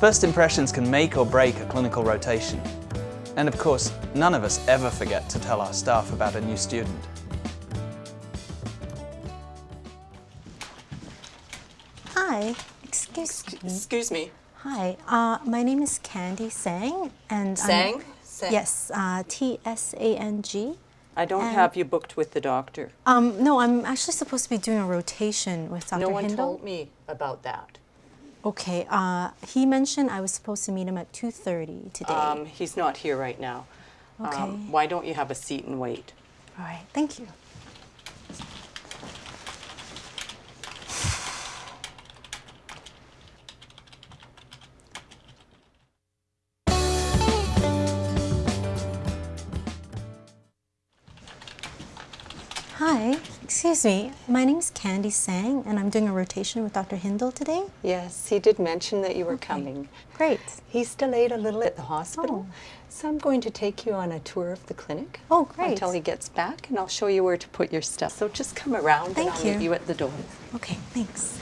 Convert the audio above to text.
First impressions can make or break a clinical rotation. And of course, none of us ever forget to tell our staff about a new student. Hi, excuse me. Excuse me. Hi, uh, my name is Candy Tsang, and Tsang? I'm, Tsang. yes, uh, T S A N G. I don't And- have you booked with the doctor. Um, no, I'm actually supposed to be doing a rotation with Dr. No one Hindle. told me about that. Okay, uh, he mentioned I was supposed to meet him at 2:30 today. Um, he's not here right now. Okay. Um, why don't you have a seat and wait? All right, thank you. Hi, excuse me. My name is Candy Tsang, and I'm doing a rotation with Dr. Hindle today. Yes, he did mention that you were coming. Great. He's delayed a little at the hospital, Oh. so I'm going to take you on a tour of the clinic. Oh, great. Until he gets back, and I'll show you where to put your stuff. So just come around Thank and I'll you. meet you at the door. Okay, thanks.